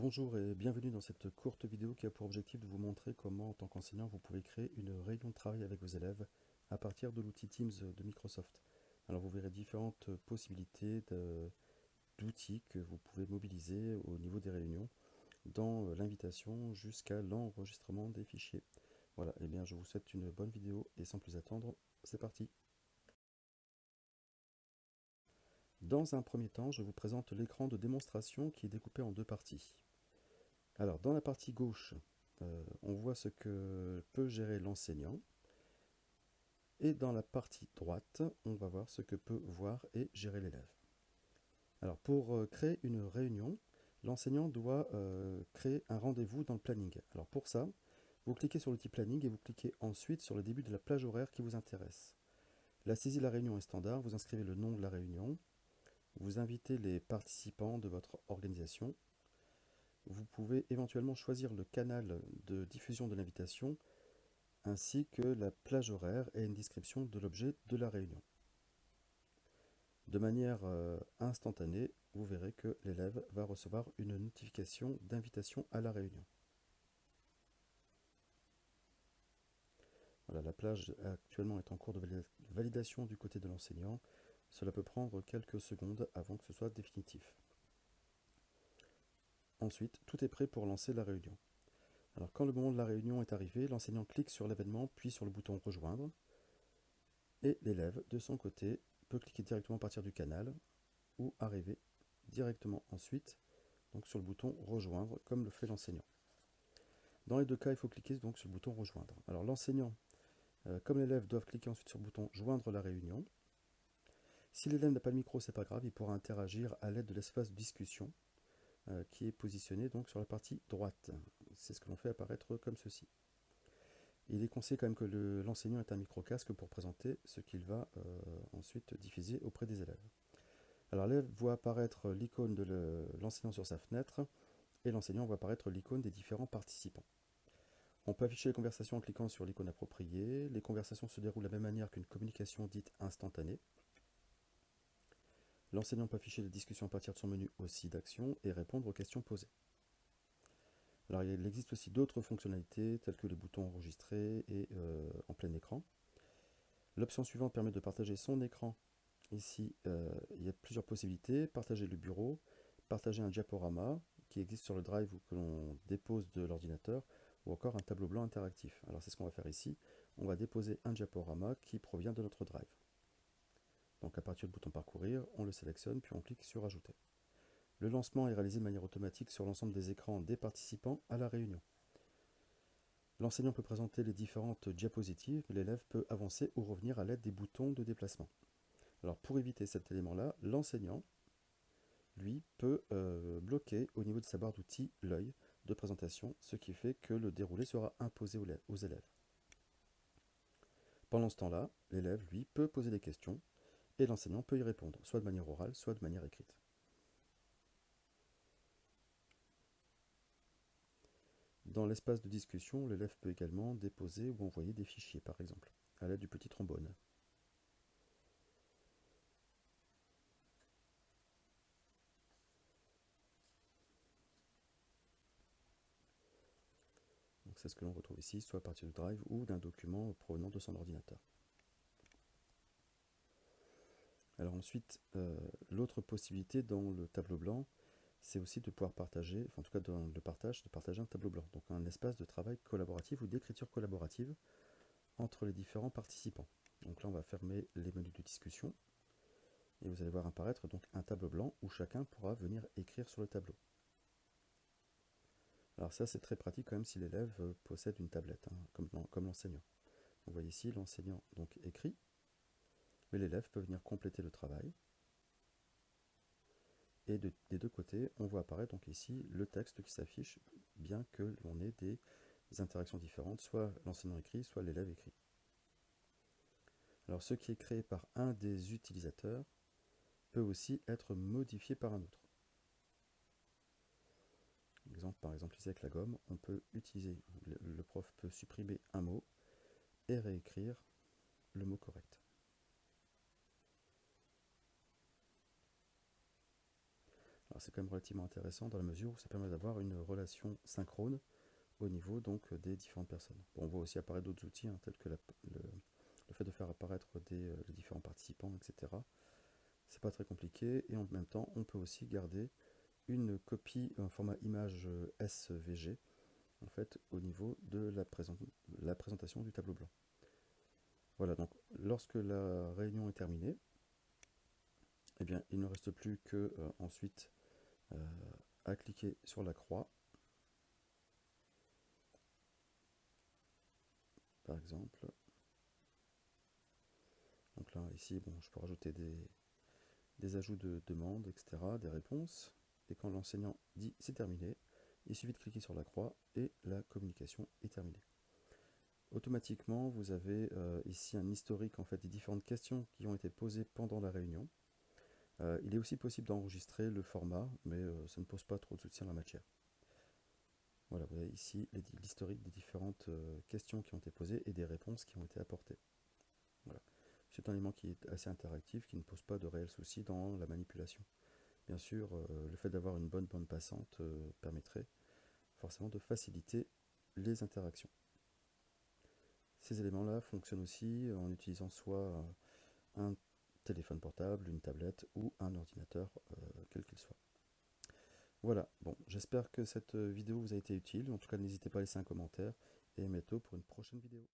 Bonjour et bienvenue dans cette courte vidéo qui a pour objectif de vous montrer comment en tant qu'enseignant vous pouvez créer une réunion de travail avec vos élèves à partir de l'outil Teams de Microsoft. Alors vous verrez différentes possibilités d'outils que vous pouvez mobiliser au niveau des réunions dans l'invitation jusqu'à l'enregistrement des fichiers. Voilà, et eh bien je vous souhaite une bonne vidéo et sans plus attendre, c'est parti Dans un premier temps, je vous présente l'écran de démonstration qui est découpé en deux parties. Alors, dans la partie gauche, euh, on voit ce que peut gérer l'enseignant. Et dans la partie droite, on va voir ce que peut voir et gérer l'élève. Alors, pour euh, créer une réunion, l'enseignant doit euh, créer un rendez-vous dans le planning. Alors, pour ça, vous cliquez sur l'outil planning et vous cliquez ensuite sur le début de la plage horaire qui vous intéresse. La saisie de la réunion est standard, vous inscrivez le nom de la réunion, vous invitez les participants de votre organisation. Vous pouvez éventuellement choisir le canal de diffusion de l'invitation ainsi que la plage horaire et une description de l'objet de la réunion. De manière euh, instantanée, vous verrez que l'élève va recevoir une notification d'invitation à la réunion. La plage actuellement est en cours de validation du côté de l'enseignant. Cela peut prendre quelques secondes avant que ce soit définitif. Ensuite, tout est prêt pour lancer la réunion. Alors quand le moment de la réunion est arrivé, l'enseignant clique sur l'événement puis sur le bouton rejoindre et l'élève de son côté peut cliquer directement à partir du canal ou arriver directement ensuite donc sur le bouton rejoindre comme le fait l'enseignant. Dans les deux cas, il faut cliquer donc sur le bouton rejoindre. Alors l'enseignant euh, comme l'élève doivent cliquer ensuite sur le bouton joindre la réunion si l'élève n'a pas le micro, c'est pas grave, il pourra interagir à l'aide de l'espace discussion euh, qui est positionné donc sur la partie droite. C'est ce que l'on fait apparaître comme ceci. Il est conseillé quand même que l'enseignant ait un micro-casque pour présenter ce qu'il va euh, ensuite diffuser auprès des élèves. Alors l'élève voit apparaître l'icône de l'enseignant sur sa fenêtre et l'enseignant voit apparaître l'icône des différents participants. On peut afficher les conversations en cliquant sur l'icône appropriée. Les conversations se déroulent de la même manière qu'une communication dite instantanée. L'enseignant peut afficher les discussions à partir de son menu aussi d'action et répondre aux questions posées. Il existe aussi d'autres fonctionnalités telles que les boutons enregistrés et euh, en plein écran. L'option suivante permet de partager son écran. Ici, euh, il y a plusieurs possibilités. Partager le bureau, partager un diaporama qui existe sur le drive ou que l'on dépose de l'ordinateur, ou encore un tableau blanc interactif. Alors c'est ce qu'on va faire ici. On va déposer un diaporama qui provient de notre drive. Donc à partir du bouton parcourir, on le sélectionne puis on clique sur ajouter. Le lancement est réalisé de manière automatique sur l'ensemble des écrans des participants à la réunion. L'enseignant peut présenter les différentes diapositives, mais l'élève peut avancer ou revenir à l'aide des boutons de déplacement. Alors pour éviter cet élément-là, l'enseignant, lui, peut euh, bloquer au niveau de sa barre d'outils l'œil de présentation, ce qui fait que le déroulé sera imposé aux élèves. Pendant ce temps-là, l'élève, lui, peut poser des questions et l'enseignant peut y répondre, soit de manière orale, soit de manière écrite. Dans l'espace de discussion, l'élève peut également déposer ou envoyer des fichiers, par exemple, à l'aide du petit trombone. C'est ce que l'on retrouve ici, soit à partir du drive ou d'un document provenant de son ordinateur. Alors ensuite, euh, l'autre possibilité dans le tableau blanc, c'est aussi de pouvoir partager, en tout cas dans le partage, de partager un tableau blanc. Donc un espace de travail collaboratif ou d'écriture collaborative entre les différents participants. Donc là on va fermer les menus de discussion et vous allez voir apparaître donc un tableau blanc où chacun pourra venir écrire sur le tableau. Alors ça c'est très pratique quand même si l'élève euh, possède une tablette, hein, comme, comme l'enseignant. Vous voyez ici l'enseignant donc écrit mais l'élève peut venir compléter le travail. Et des deux côtés, on voit apparaître donc ici le texte qui s'affiche, bien que l'on ait des interactions différentes, soit l'enseignant écrit, soit l'élève écrit. Alors ce qui est créé par un des utilisateurs peut aussi être modifié par un autre. Par exemple ici avec la gomme, on peut utiliser, le prof peut supprimer un mot et réécrire le mot correct. C'est quand même relativement intéressant dans la mesure où ça permet d'avoir une relation synchrone au niveau donc des différentes personnes. on voit aussi apparaître d'autres outils, hein, tels que le, fait de faire apparaître des, les différents participants, etc. C'est pas très compliqué, et en même temps, on peut aussi garder une copie en format image SVG, en fait, au niveau de la, présentation du tableau blanc. Voilà, donc lorsque la réunion est terminée, eh bien, il ne reste plus que euh, ensuite euh, à cliquer sur la croix, par exemple. Donc là, ici, bon, je peux rajouter des, des ajouts de demandes, etc., des réponses. Et quand l'enseignant dit c'est terminé, il suffit de cliquer sur la croix et la communication est terminée. Automatiquement, vous avez euh, ici un historique en fait, des différentes questions qui ont été posées pendant la réunion. Euh, il est aussi possible d'enregistrer le format, mais euh, ça ne pose pas trop de soutien à la matière. Voilà, vous avez ici l'historique des différentes questions qui ont été posées et des réponses qui ont été apportées. C'est un élément qui est assez interactif, qui ne pose pas de réels soucis dans la manipulation. Bien sûr, le fait d'avoir une bonne bande passante permettrait forcément de faciliter les interactions. Ces éléments-là fonctionnent aussi en utilisant soit un téléphone portable, une tablette ou un ordinateur, euh, quel qu'il soit. Voilà, bon, j'espère que cette vidéo vous a été utile. En tout cas, n'hésitez pas à laisser un commentaire et à bientôt pour une prochaine vidéo.